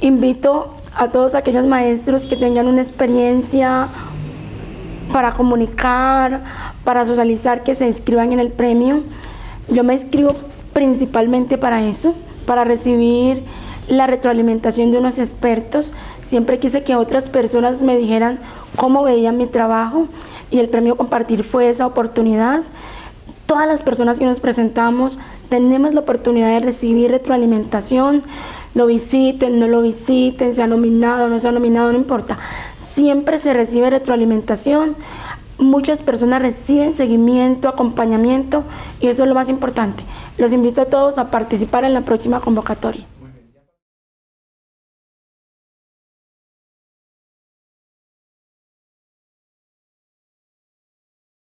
invito a todos aquellos maestros que tengan una experiencia para comunicar, para socializar, que se inscriban en el premio. Yo me inscribo principalmente para eso, para recibir la retroalimentación de unos expertos. Siempre quise que otras personas me dijeran cómo veían mi trabajo y el premio Compartir fue esa oportunidad. Todas las personas que nos presentamos tenemos la oportunidad de recibir retroalimentación, lo visiten, no lo visiten, se ha nominado, no se ha nominado, no importa. Siempre se recibe retroalimentación, muchas personas reciben seguimiento, acompañamiento y eso es lo más importante. Los invito a todos a participar en la próxima convocatoria.